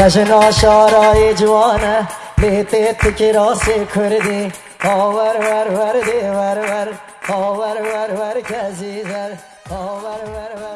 नशना शाराए जवान है लेते तिकरा से खुरदी Over ver ver di ver ver. Over ver ver kezi ver ver ver.